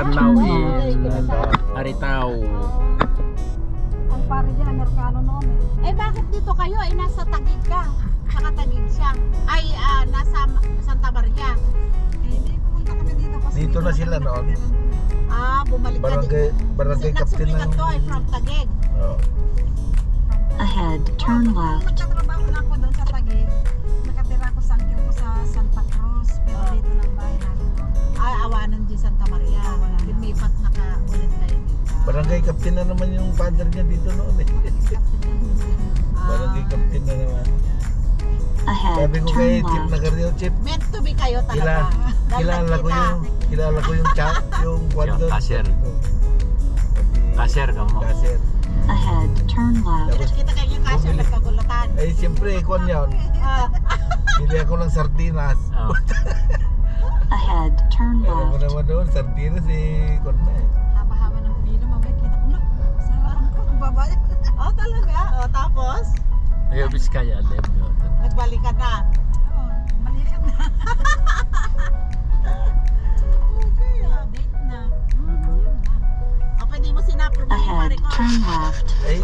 lugar now is Aritaw. Ang pare dyan, Amerikano noon eh. eh. Bakit dito kayo? Eh nasa Tagig ka. Saka Tagig siya. Ay, uh, nasa Santa Maria. Eh hindi, pumunta kami dito. Kasi dito na sila noon. Ah, bumalik barangay, ka dito. Barangay Captain ng... Kasi ay eh, from Tagig. Oh. Ahead, turn left. Barangay captain na naman yung father niya dito noon eh. Ah, Barangay captain na naman. Ahead, Sabi ko kay Chip na left. Carrillo, Chip, meant to be kayo Kila, talaga. Dahil kilala ko yung kilala ko yung chat yung kwando cashier. Kasir ka mo. Cashier. Ahead, turn left. Tapos Kita kayo yung Bumili. nagkagulatan. ay siyempre kwan yun. Ah, Bili ako ng sardinas. Oh. Ahead, turn Alam mo left. naman doon, sardinas eh kwan na eh. Babae. Oh, talaga? Oh, tapos? Ayaw Biskaya, alam nyo. Nagbalikan na. Oo, balikan na. okay, ah. Date na. Mm, yun na. O, pwede mo sinapro mo yung pare ko. turn left. Ay,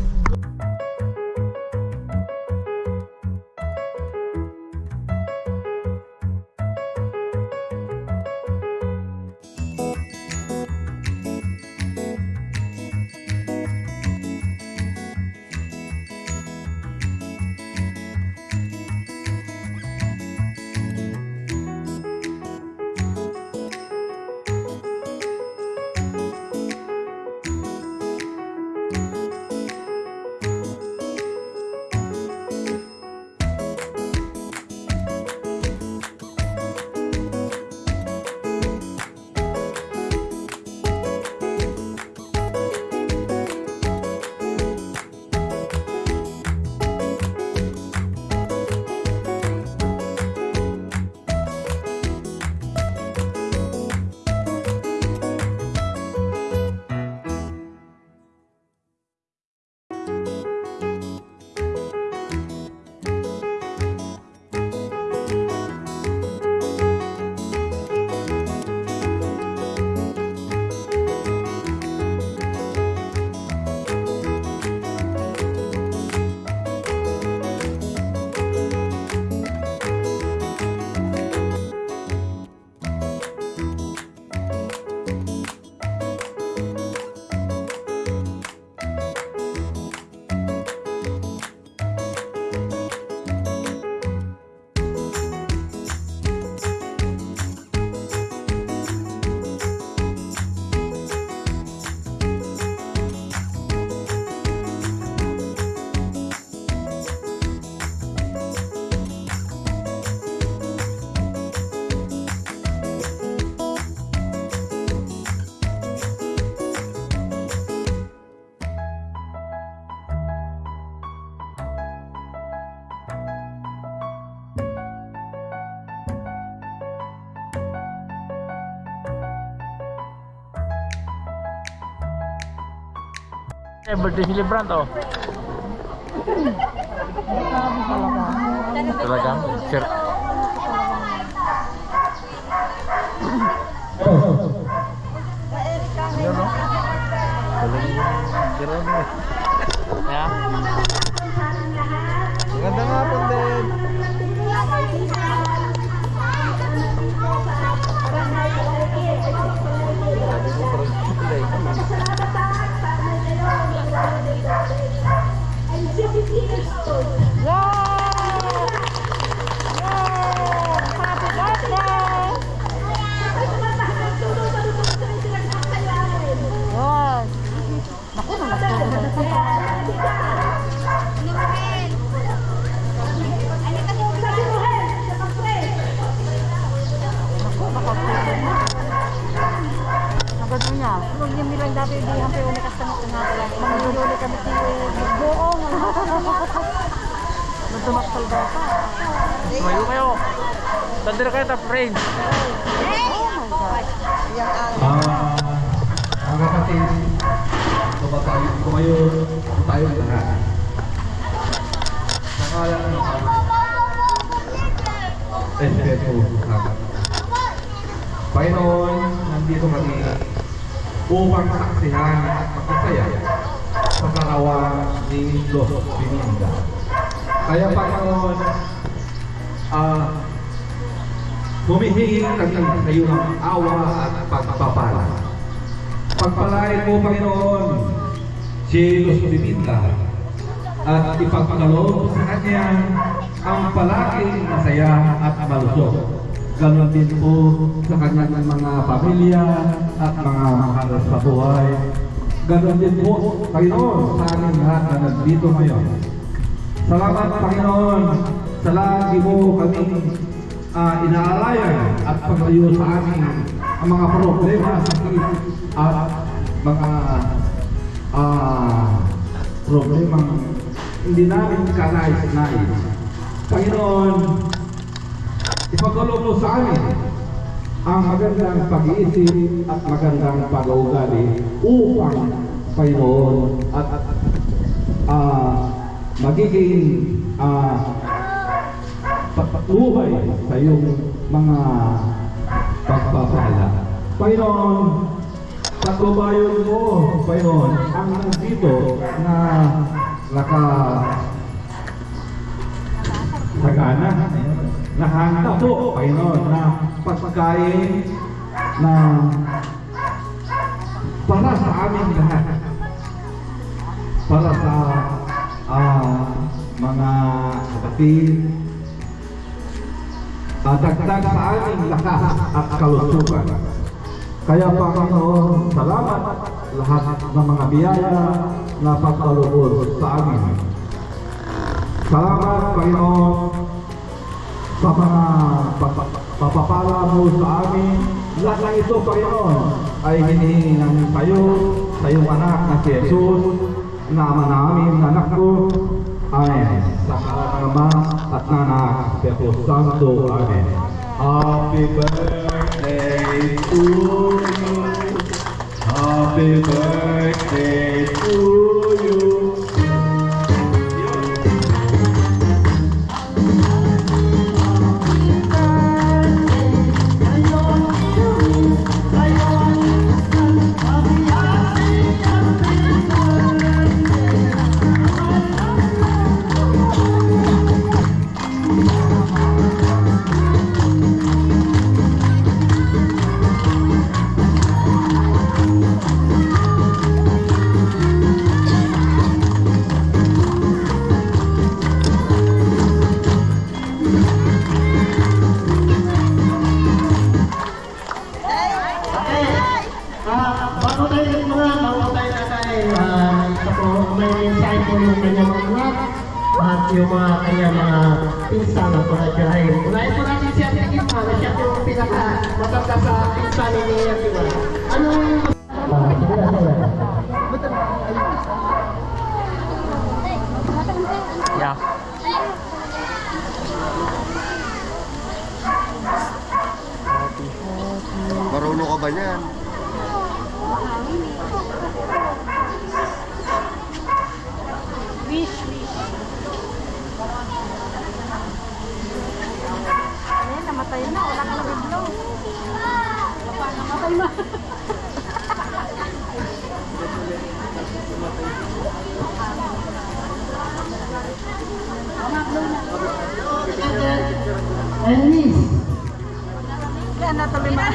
Eh, birthday celebrant oh. Talagang? Sir. yun no? Galing yung Jerome eh. Yeah. Maganda nga po din. Friends. Oh my God. Ah, mga kapatid, kumatayo, kumayo tayo lahat. Nakala ng Respeto natin. Panginoon, nandito kami upang saksihan at magkasaya sa karawa ni Los Bininda. Kaya Panginoon, ah, humihingi kami ng awa at pagpapala. Pagpalain mo, Panginoon, si Luz Biminda at ipagkaloob sa kanya ang palaging masaya at malusog. Ganon din po sa kanyang mga pamilya at mga mahal sa buhay. Ganon din po, Panginoon, sa aming lahat na nandito ngayon. Salamat, Panginoon, sa lagi mo kami uh, inaalayan at paglayo sa amin ang mga problema, sakit at mga ah problemang hindi namin kanais-nais. Panginoon, ipagkaloob mo sa amin ang magandang pag-iisip at magandang pag-uugali upang Panginoon at ah magiging ah patuloy sa iyong mga pagpapala. Panginoon, patubayon mo, Panginoon, ang nandito na naka sagana, nahanda po, Panginoon, na pagkain na para sa amin lahat. Para sa ah, mga kapatid, at dagdag sa aming lakas at kalusugan. Kaya Panginoon, salamat lahat ng mga biyaya na pagkalubod sa amin. Salamat Panginoon sa mga papapala mo sa amin. Lahat ng ito Panginoon ay hinihingi namin sa iyo, sa iyong anak na si Jesus, na ama namin, anak ko, pangalan ng Ama at ng Anak, Espiritu Santo. Amen. Happy birthday to you. Happy birthday sa pinsan ni Nia Piwa. Anong... Ah, sige na, sige na. Yeah. Marunong ka ba niyan? Wish, wish. Ayan, namatay na. Wala ka na biglo. Namatay na. And Liz. Yan na tuloy na.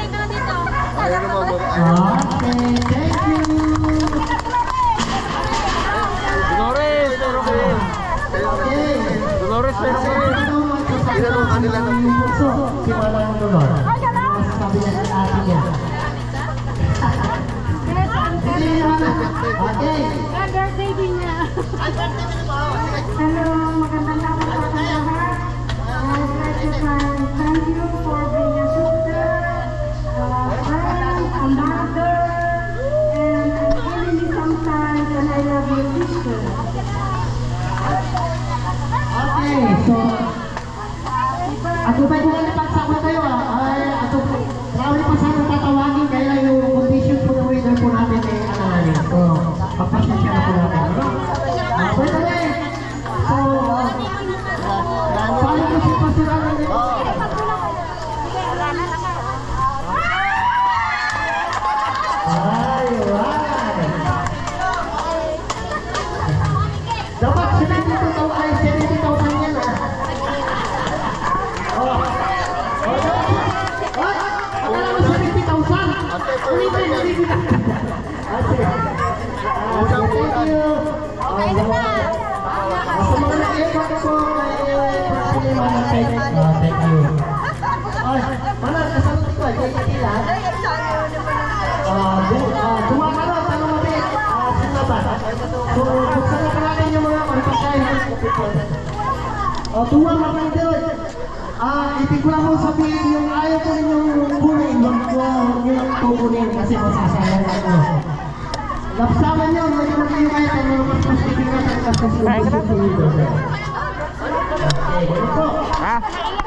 Oh, tuwa mga Ah, ibig ko lang po sabihin yung ayaw ko ninyong kunin, wag ko lang kukunin kasi masasayang ako. Napsaman nyo, medyo mag-iyo kayo kung ano mas mas titigan ang kasas yung gusto nyo. Okay, ganito.